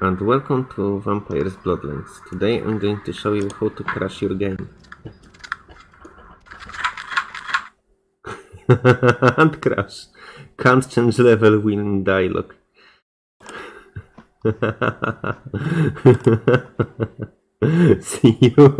and welcome to Vampires Bloodlines. Today I'm going to show you how to crash your game. and crash. Can't change level win dialogue. See you.